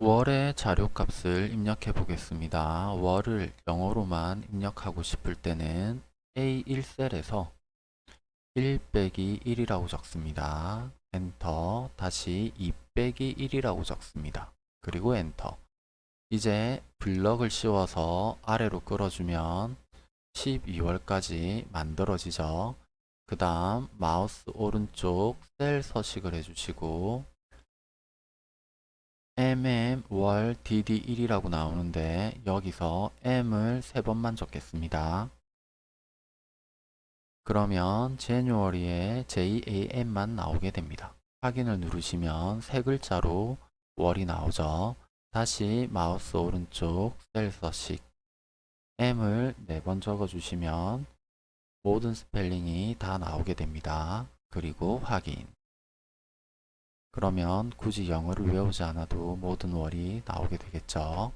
월의 자료값을 입력해 보겠습니다. 월을 영어로만 입력하고 싶을 때는 A1셀에서 1 빼기 1이라고 적습니다. 엔터 다시 2 빼기 1이라고 적습니다. 그리고 엔터 이제 블럭을 씌워서 아래로 끌어주면 12월까지 만들어지죠. 그 다음 마우스 오른쪽 셀 서식을 해주시고 mm 월 dd일이라고 나오는데 여기서 m을 세 번만 적겠습니다. 그러면 January에 Jan만 나오게 됩니다. 확인을 누르시면 세 글자로 월이 나오죠. 다시 마우스 오른쪽 셀 서식 M을 네 번 적어주시면 모든 스펠링이 다 나오게 됩니다. 그리고 확인 그러면 굳이 영어를 외우지 않아도 모든 월이 나오게 되겠죠.